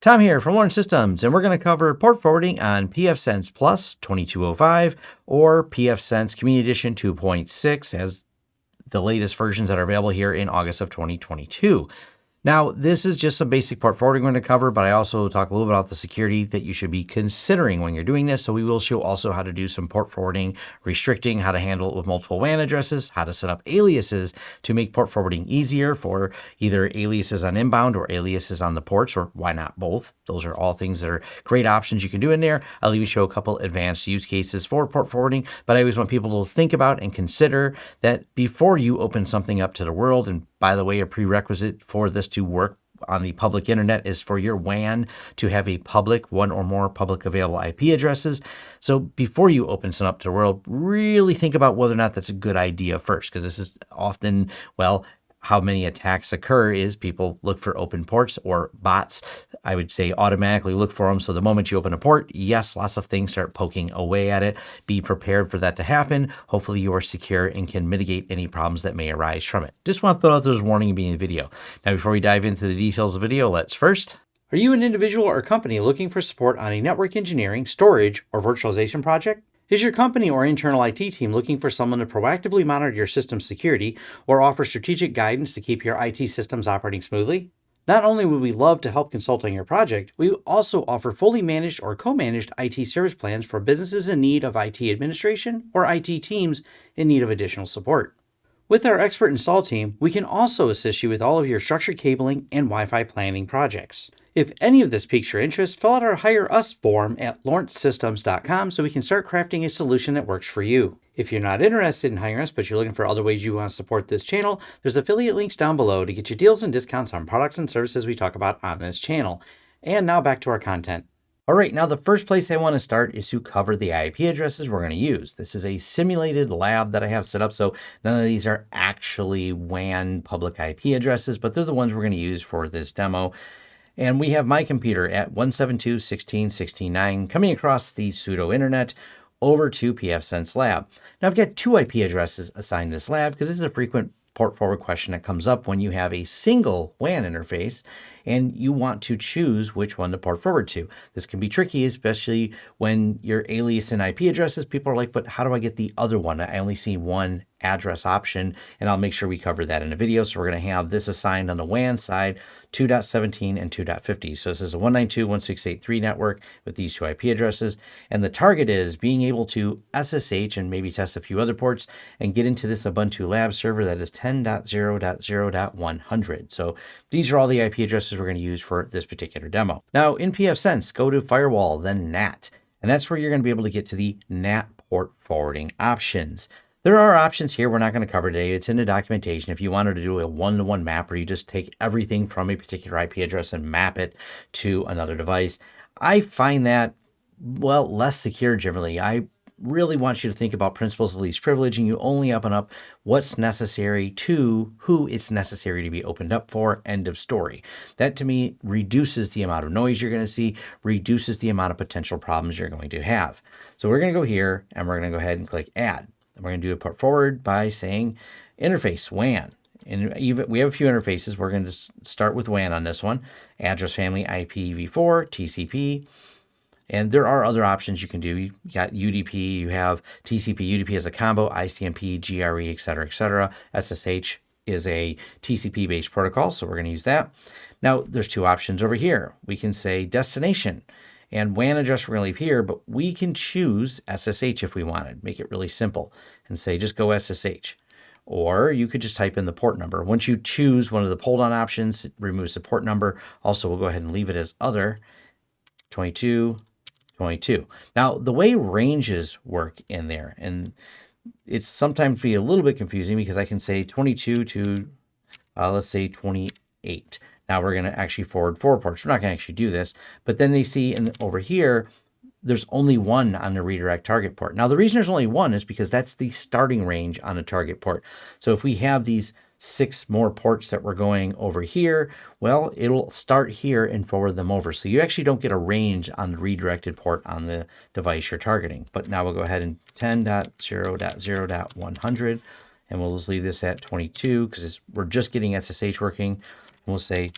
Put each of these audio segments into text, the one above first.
Tom here from Lawrence Systems, and we're going to cover port forwarding on pfSense Plus 2205 or pfSense Community Edition 2.6 as the latest versions that are available here in August of 2022. Now, this is just some basic port forwarding we're going to cover, but I also talk a little bit about the security that you should be considering when you're doing this. So we will show also how to do some port forwarding, restricting, how to handle it with multiple WAN addresses, how to set up aliases to make port forwarding easier for either aliases on inbound or aliases on the ports, or why not both? Those are all things that are great options you can do in there. I'll even show a couple advanced use cases for port forwarding, but I always want people to think about and consider that before you open something up to the world and by the way, a prerequisite for this to work on the public internet is for your WAN to have a public, one or more public available IP addresses. So before you open some up to the world, really think about whether or not that's a good idea first, because this is often, well, how many attacks occur is people look for open ports or bots. I would say automatically look for them. So the moment you open a port, yes, lots of things start poking away at it. Be prepared for that to happen. Hopefully you are secure and can mitigate any problems that may arise from it. Just want to throw out those warning being in the video. Now, before we dive into the details of the video, let's first are you an individual or company looking for support on a network engineering, storage, or virtualization project? Is your company or internal IT team looking for someone to proactively monitor your system's security or offer strategic guidance to keep your IT systems operating smoothly? Not only would we love to help consult on your project, we also offer fully managed or co-managed IT service plans for businesses in need of IT administration or IT teams in need of additional support. With our expert install team, we can also assist you with all of your structured cabling and Wi-Fi planning projects. If any of this piques your interest, fill out our Hire Us form at lawrencesystems.com so we can start crafting a solution that works for you. If you're not interested in hiring us, but you're looking for other ways you want to support this channel, there's affiliate links down below to get you deals and discounts on products and services we talk about on this channel. And now back to our content. All right, now the first place I want to start is to cover the IP addresses we're going to use. This is a simulated lab that I have set up, so none of these are actually WAN public IP addresses, but they're the ones we're going to use for this demo. And we have my computer at 172.16.16.9 coming across the pseudo internet over to pfSense lab. Now I've got two IP addresses assigned to this lab because this is a frequent port forward question that comes up when you have a single WAN interface and you want to choose which one to port forward to. This can be tricky, especially when your alias and IP addresses, people are like, but how do I get the other one? I only see one address option, and I'll make sure we cover that in a video. So we're going to have this assigned on the WAN side, 2.17 and 2.50. So this is a 192.168.3 network with these two IP addresses. And the target is being able to SSH and maybe test a few other ports and get into this Ubuntu lab server that is 10.0.0.100. So these are all the IP addresses we're going to use for this particular demo. Now in pfSense, go to Firewall, then NAT. And that's where you're going to be able to get to the NAT port forwarding options. There are options here we're not going to cover today. It's in the documentation. If you wanted to do a one-to-one -one map where you just take everything from a particular IP address and map it to another device, I find that, well, less secure generally. I really wants you to think about principles of least privilege and you only open up what's necessary to who it's necessary to be opened up for, end of story. That to me reduces the amount of noise you're going to see, reduces the amount of potential problems you're going to have. So we're going to go here and we're going to go ahead and click add. And we're going to do a port forward by saying interface WAN. And even we have a few interfaces. We're going to start with WAN on this one. Address family IPv4, TCP, and there are other options you can do. You got UDP, you have TCP, UDP as a combo, ICMP, GRE, et cetera, et cetera. SSH is a TCP based protocol, so we're going to use that. Now, there's two options over here. We can say destination and WAN address we're going to leave here, but we can choose SSH if we wanted, make it really simple and say just go SSH. Or you could just type in the port number. Once you choose one of the pull down options, it removes the port number. Also, we'll go ahead and leave it as other 22 22. Now, the way ranges work in there, and it's sometimes be a little bit confusing because I can say 22 to, uh, let's say 28. Now we're going to actually forward four ports. We're not going to actually do this, but then they see in, over here, there's only one on the redirect target port. Now, the reason there's only one is because that's the starting range on a target port. So if we have these six more ports that we're going over here, well, it'll start here and forward them over. So you actually don't get a range on the redirected port on the device you're targeting. But now we'll go ahead and 10.0.0.100, and we'll just leave this at 22 because we're just getting SSH working. And we'll say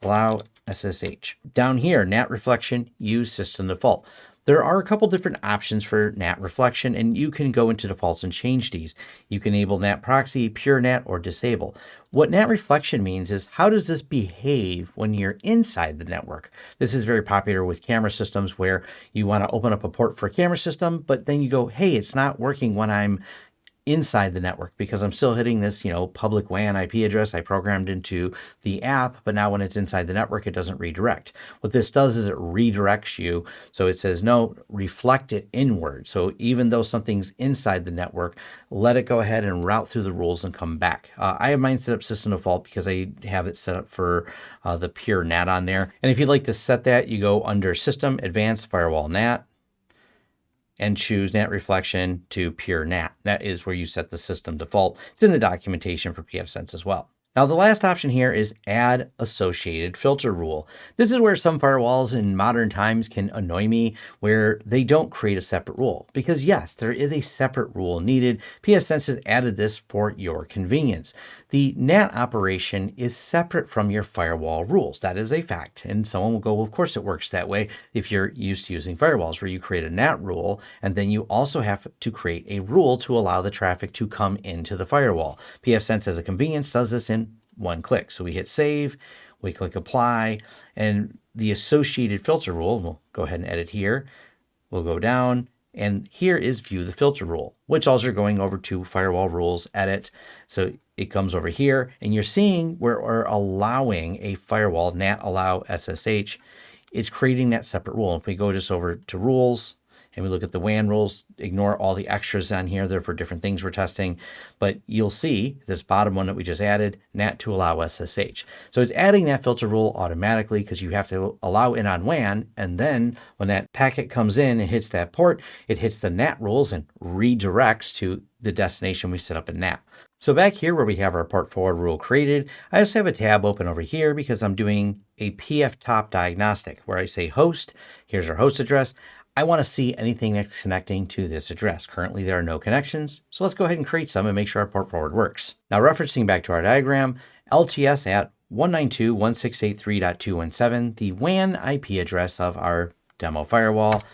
allow SSH. Down here, NAT reflection, use system default. There are a couple different options for NAT reflection, and you can go into defaults and change these. You can enable NAT proxy, pure NAT, or disable. What NAT reflection means is how does this behave when you're inside the network? This is very popular with camera systems where you want to open up a port for a camera system, but then you go, hey, it's not working when I'm inside the network because I'm still hitting this, you know, public WAN IP address I programmed into the app, but now when it's inside the network, it doesn't redirect. What this does is it redirects you. So it says, no, reflect it inward. So even though something's inside the network, let it go ahead and route through the rules and come back. Uh, I have mine set up system default because I have it set up for uh, the pure NAT on there. And if you'd like to set that, you go under system, advanced firewall NAT, and choose NAT reflection to pure NAT. That is where you set the system default. It's in the documentation for pfSense as well. Now the last option here is add associated filter rule. This is where some firewalls in modern times can annoy me where they don't create a separate rule because yes, there is a separate rule needed. pfSense has added this for your convenience. The NAT operation is separate from your firewall rules. That is a fact. And someone will go, well, of course it works that way if you're used to using firewalls where you create a NAT rule and then you also have to create a rule to allow the traffic to come into the firewall. pfSense as a convenience does this in one click. So we hit save, we click apply, and the associated filter rule, we'll go ahead and edit here. We'll go down and here is view the filter rule, which also going over to firewall rules edit. So it comes over here and you're seeing where we're allowing a firewall NAT allow SSH. It's creating that separate rule. If we go just over to rules, and we look at the WAN rules, ignore all the extras on here. They're for different things we're testing. But you'll see this bottom one that we just added, NAT to allow SSH. So it's adding that filter rule automatically because you have to allow in on WAN. And then when that packet comes in and hits that port, it hits the NAT rules and redirects to the destination we set up in NAT. So back here where we have our port forward rule created, I also have a tab open over here because I'm doing a pfTop diagnostic where I say host, here's our host address. I want to see anything that's connecting to this address. Currently, there are no connections, so let's go ahead and create some and make sure our port forward works. Now, referencing back to our diagram, LTS at 192.168.3.217, the WAN IP address of our demo firewall,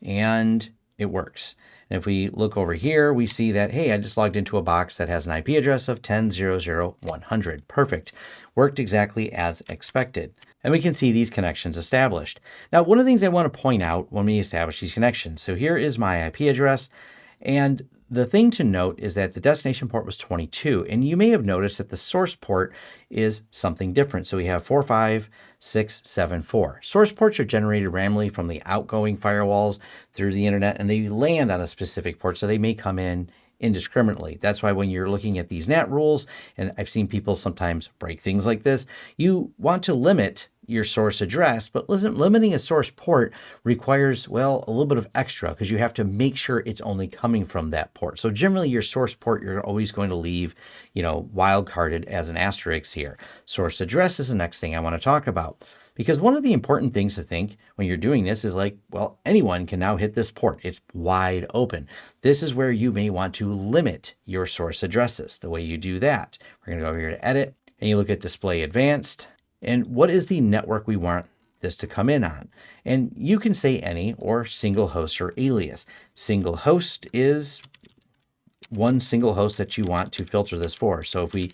and it works. And if we look over here, we see that, hey, I just logged into a box that has an IP address of 10.0.0.100. Perfect. Worked exactly as expected and we can see these connections established. Now, one of the things I want to point out when we establish these connections, so here is my IP address, and the thing to note is that the destination port was 22, and you may have noticed that the source port is something different. So we have 45674. Source ports are generated randomly from the outgoing firewalls through the internet, and they land on a specific port, so they may come in indiscriminately. That's why when you're looking at these NAT rules, and I've seen people sometimes break things like this, you want to limit your source address, but listen, limiting a source port requires, well, a little bit of extra because you have to make sure it's only coming from that port. So generally your source port, you're always going to leave, you know, wildcarded as an asterisk here. Source address is the next thing I want to talk about. Because one of the important things to think when you're doing this is like, well, anyone can now hit this port. It's wide open. This is where you may want to limit your source addresses. The way you do that, we're going to go over here to edit and you look at display advanced and what is the network we want this to come in on? And you can say any or single host or alias. Single host is one single host that you want to filter this for. So if we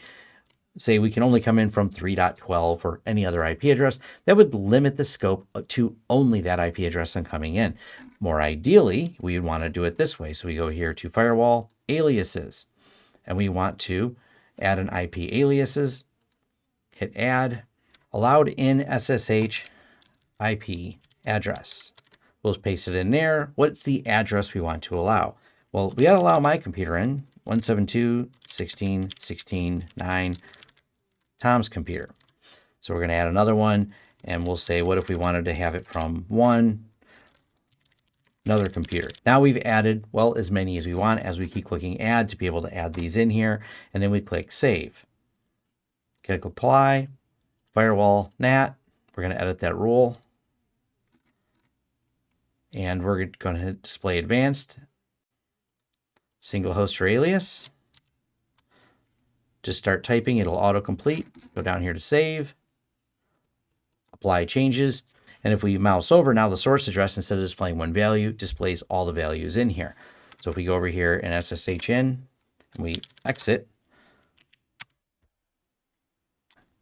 say we can only come in from 3.12 or any other IP address, that would limit the scope uh, to only that IP address and coming in. More ideally, we would want to do it this way. So we go here to firewall aliases, and we want to add an IP aliases, hit add, allowed in SSH IP address. We'll paste it in there. What's the address we want to allow? Well, we got to allow my computer in 172.16.16.9 Tom's computer. So we're going to add another one and we'll say, what if we wanted to have it from one, another computer. Now we've added, well, as many as we want as we keep clicking add to be able to add these in here. And then we click save. Click apply firewall NAT. We're going to edit that rule. And we're going to display advanced, single host or alias. Just start typing, it'll autocomplete. Go down here to save. apply changes. And if we mouse over, now the source address, instead of displaying one value, displays all the values in here. So if we go over here and SSH in, and we exit,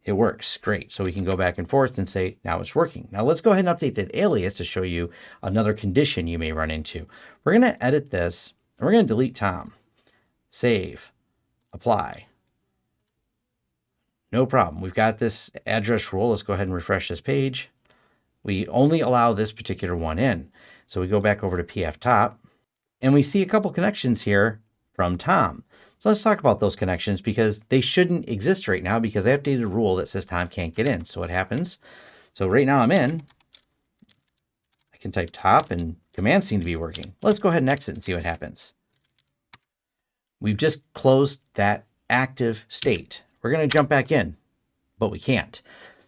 it works. Great. So we can go back and forth and say, now it's working. Now let's go ahead and update that alias to show you another condition you may run into. We're going to edit this and we're going to delete Tom. Save, apply. No problem. We've got this address rule. Let's go ahead and refresh this page. We only allow this particular one in. So we go back over to pfTop and we see a couple connections here from Tom. So let's talk about those connections because they shouldn't exist right now because I updated a rule that says Tom can't get in. So what happens? So right now I'm in. I can type top and commands seem to be working. Let's go ahead and exit and see what happens. We've just closed that active state. We're going to jump back in, but we can't.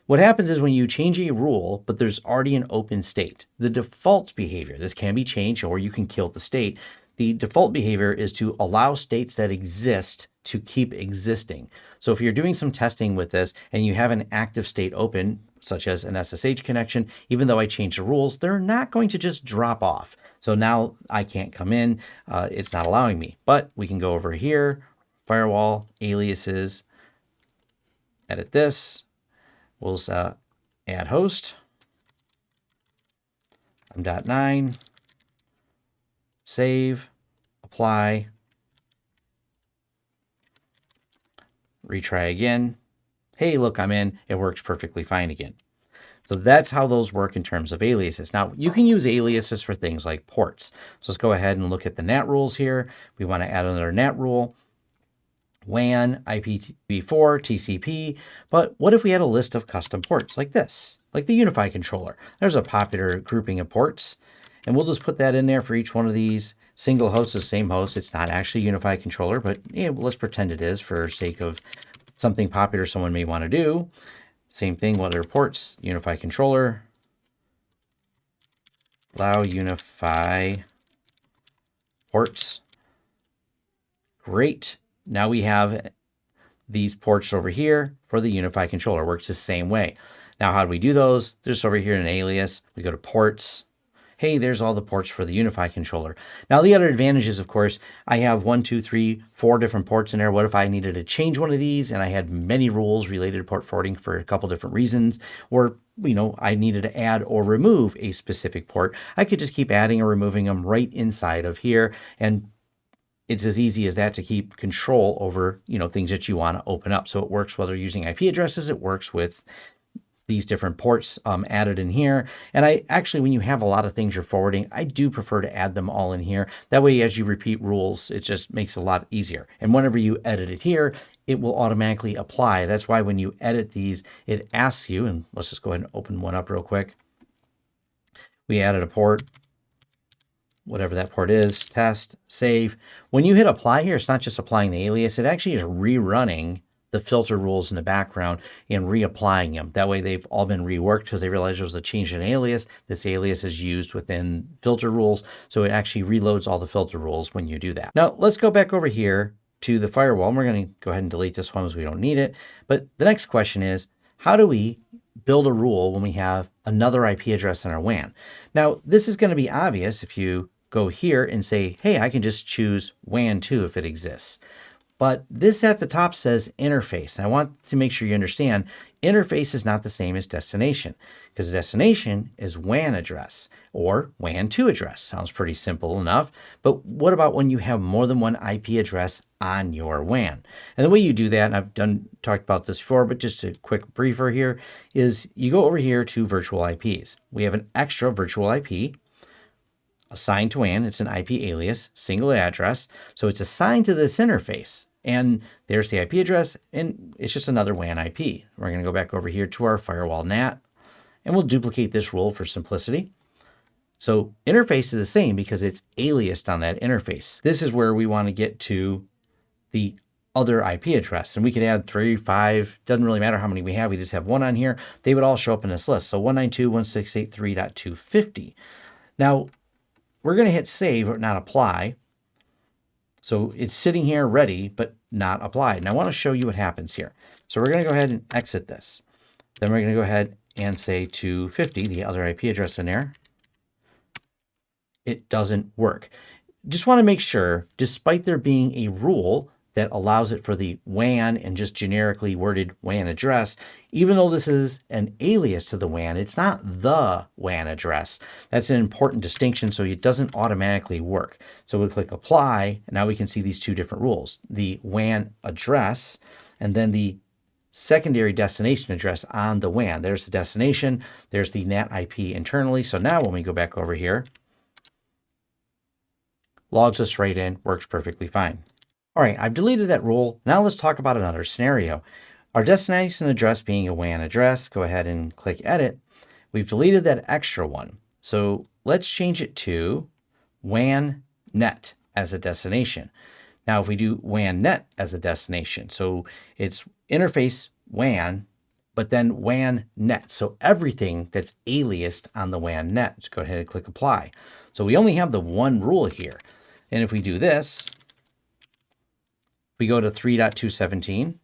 What happens is when you change a rule, but there's already an open state, the default behavior, this can be changed or you can kill the state, the default behavior is to allow states that exist to keep existing. So if you're doing some testing with this and you have an active state open, such as an SSH connection, even though I change the rules, they're not going to just drop off. So now I can't come in. Uh, it's not allowing me. But we can go over here, firewall, aliases, edit this. We'll uh, add host. I'm dot nine save, apply, retry again. Hey, look, I'm in. It works perfectly fine again. So that's how those work in terms of aliases. Now, you can use aliases for things like ports. So let's go ahead and look at the NAT rules here. We want to add another NAT rule. WAN, IPv4, TCP. But what if we had a list of custom ports like this, like the UniFi controller? There's a popular grouping of ports. And we'll just put that in there for each one of these. Single host is same host. It's not actually UniFi controller, but yeah, let's pretend it is for sake of something popular someone may want to do. Same thing, what are ports? UniFi controller. Allow UniFi ports. Great. Now we have these ports over here for the UniFi controller. Works the same way. Now, how do we do those? There's over here in alias. We go to ports hey, there's all the ports for the UniFi controller. Now, the other advantage is, of course, I have one, two, three, four different ports in there. What if I needed to change one of these and I had many rules related to port forwarding for a couple different reasons, or you know, I needed to add or remove a specific port, I could just keep adding or removing them right inside of here. And it's as easy as that to keep control over, you know, things that you want to open up. So it works whether using IP addresses, it works with these different ports um, added in here. And I actually, when you have a lot of things you're forwarding, I do prefer to add them all in here. That way, as you repeat rules, it just makes it a lot easier. And whenever you edit it here, it will automatically apply. That's why when you edit these, it asks you, and let's just go ahead and open one up real quick. We added a port, whatever that port is, test, save. When you hit apply here, it's not just applying the alias, it actually is rerunning the filter rules in the background and reapplying them. That way they've all been reworked because they realized there was a change in alias. This alias is used within filter rules. So it actually reloads all the filter rules when you do that. Now let's go back over here to the firewall. And We're going to go ahead and delete this one because we don't need it. But the next question is, how do we build a rule when we have another IP address in our WAN? Now, this is going to be obvious if you go here and say, hey, I can just choose WAN 2 if it exists. But this at the top says interface. And I want to make sure you understand interface is not the same as destination because destination is WAN address or WAN 2 address. Sounds pretty simple enough. But what about when you have more than one IP address on your WAN? And the way you do that, and I've done talked about this before, but just a quick briefer here, is you go over here to virtual IPs. We have an extra virtual IP assigned to WAN. It's an IP alias, single address. So it's assigned to this interface. And there's the IP address, and it's just another WAN IP. We're going to go back over here to our firewall NAT, and we'll duplicate this rule for simplicity. So interface is the same because it's aliased on that interface. This is where we want to get to the other IP address. And we could add three, five, doesn't really matter how many we have. We just have one on here. They would all show up in this list. So 192.168.3.250. Now, we're going to hit save or not apply. So it's sitting here ready, but not applied. And I want to show you what happens here. So we're going to go ahead and exit this. Then we're going to go ahead and say 250, the other IP address in there, it doesn't work. Just want to make sure, despite there being a rule that allows it for the WAN and just generically worded WAN address, even though this is an alias to the WAN, it's not the WAN address. That's an important distinction, so it doesn't automatically work. So we click apply, and now we can see these two different rules, the WAN address, and then the secondary destination address on the WAN. There's the destination, there's the NAT IP internally. So now when we go back over here, logs us right in, works perfectly fine. All right, I've deleted that rule. Now let's talk about another scenario. Our destination address being a WAN address, go ahead and click edit. We've deleted that extra one. So let's change it to WAN net as a destination. Now, if we do WAN net as a destination, so it's interface WAN, but then WAN net. So everything that's aliased on the WAN net, just go ahead and click apply. So we only have the one rule here. And if we do this, we go to 3.217,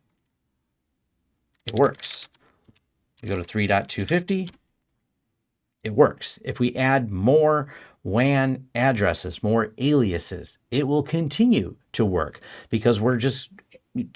it works. We go to 3.250, it works. If we add more WAN addresses, more aliases, it will continue to work because we're just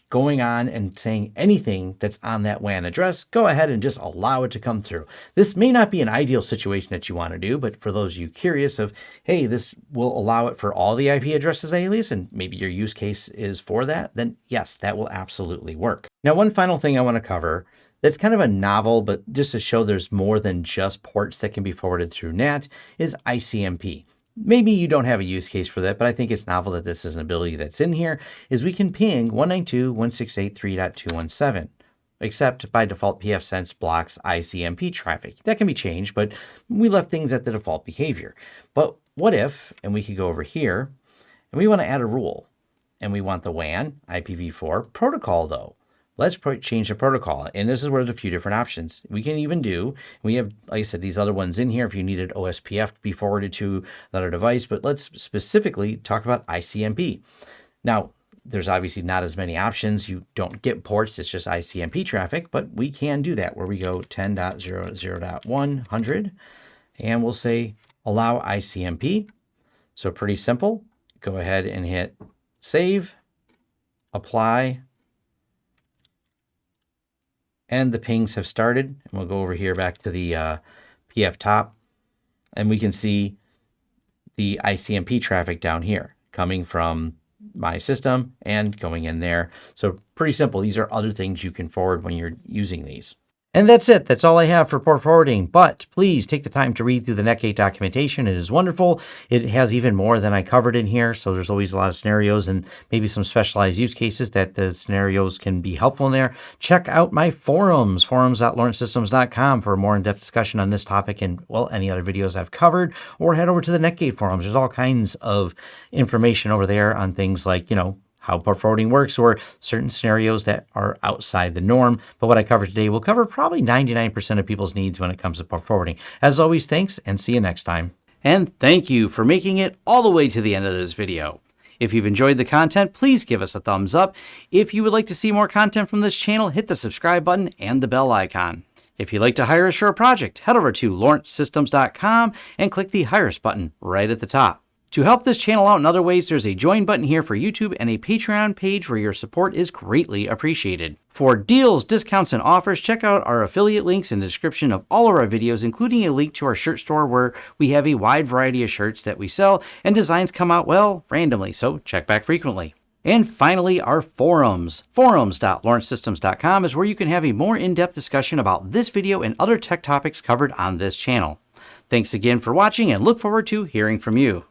going on and saying anything that's on that WAN address, go ahead and just allow it to come through. This may not be an ideal situation that you want to do, but for those of you curious of, hey, this will allow it for all the IP addresses alias, and maybe your use case is for that, then yes, that will absolutely work. Now, one final thing I want to cover that's kind of a novel, but just to show there's more than just ports that can be forwarded through NAT is ICMP maybe you don't have a use case for that, but I think it's novel that this is an ability that's in here, is we can ping 192.168.3.217, except by default pfSense blocks ICMP traffic. That can be changed, but we left things at the default behavior. But what if, and we could go over here, and we want to add a rule, and we want the WAN IPv4 protocol though. Let's change the protocol. And this is where there's a few different options. We can even do, we have, like I said, these other ones in here if you needed OSPF to be forwarded to another device, but let's specifically talk about ICMP. Now, there's obviously not as many options. You don't get ports, it's just ICMP traffic, but we can do that where we go 10.00.100 and we'll say allow ICMP. So pretty simple. Go ahead and hit save, apply, and the pings have started. And we'll go over here back to the uh, pfTop and we can see the ICMP traffic down here coming from my system and going in there. So pretty simple. These are other things you can forward when you're using these. And that's it. That's all I have for port forwarding. But please take the time to read through the Netgate documentation. It is wonderful. It has even more than I covered in here. So there's always a lot of scenarios and maybe some specialized use cases that the scenarios can be helpful in there. Check out my forums, forums.lawrencesystems.com for more in-depth discussion on this topic and, well, any other videos I've covered. Or head over to the Netgate forums. There's all kinds of information over there on things like, you know, how port forwarding works or certain scenarios that are outside the norm. But what I cover today will cover probably 99% of people's needs when it comes to port forwarding. As always, thanks and see you next time. And thank you for making it all the way to the end of this video. If you've enjoyed the content, please give us a thumbs up. If you would like to see more content from this channel, hit the subscribe button and the bell icon. If you'd like to hire a project, head over to lawrencesystems.com and click the Hire Us button right at the top. To help this channel out in other ways, there's a join button here for YouTube and a Patreon page where your support is greatly appreciated. For deals, discounts, and offers, check out our affiliate links in the description of all of our videos, including a link to our shirt store where we have a wide variety of shirts that we sell and designs come out, well, randomly, so check back frequently. And finally, our forums. Forums.lawrencesystems.com is where you can have a more in-depth discussion about this video and other tech topics covered on this channel. Thanks again for watching and look forward to hearing from you.